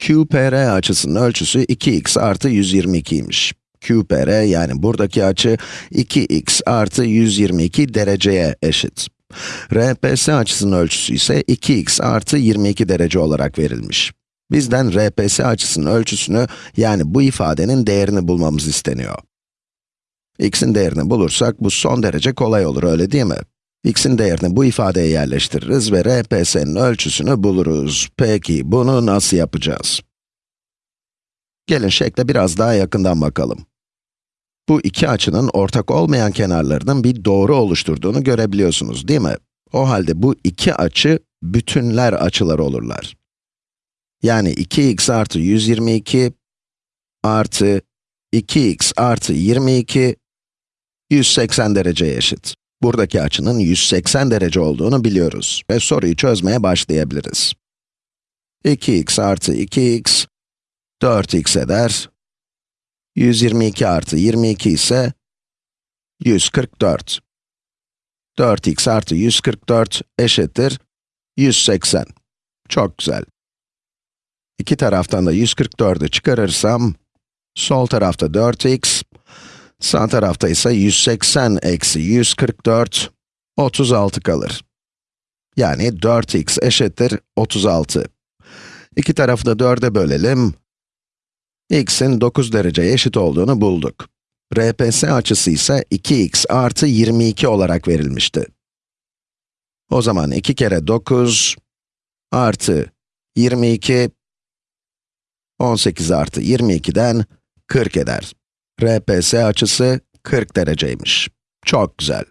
QPR açısının ölçüsü 2x artı 122'ymiş. QPR yani buradaki açı 2x artı 122 dereceye eşit. RPS açısının ölçüsü ise 2x artı 22 derece olarak verilmiş. Bizden RPS açısının ölçüsünü yani bu ifadenin değerini bulmamız isteniyor. x'in değerini bulursak bu son derece kolay olur öyle değil mi? X'in değerini bu ifadeye yerleştiririz ve RPS'nin ölçüsünü buluruz. Peki, bunu nasıl yapacağız? Gelin şekle biraz daha yakından bakalım. Bu iki açının ortak olmayan kenarlarının bir doğru oluşturduğunu görebiliyorsunuz, değil mi? O halde bu iki açı, bütünler açıları olurlar. Yani 2x artı 122 artı 2x artı 22, 180 dereceye eşit. Buradaki açının 180 derece olduğunu biliyoruz ve soruyu çözmeye başlayabiliriz. 2x artı 2x, 4x eder. 122 artı 22 ise 144. 4x artı 144 eşittir 180. Çok güzel. İki taraftan da 144'ü çıkarırsam, sol tarafta 4x, Sağ tarafta ise 180 eksi 144, 36 kalır. Yani 4x eşittir 36. İki tarafı da 4'e bölelim. x'in 9 derece eşit olduğunu bulduk. RPS açısı ise 2x artı 22 olarak verilmişti. O zaman 2 kere 9 artı 22, 18 artı 22'den 40 eder. RPS açısı 40 dereceymiş. Çok güzel.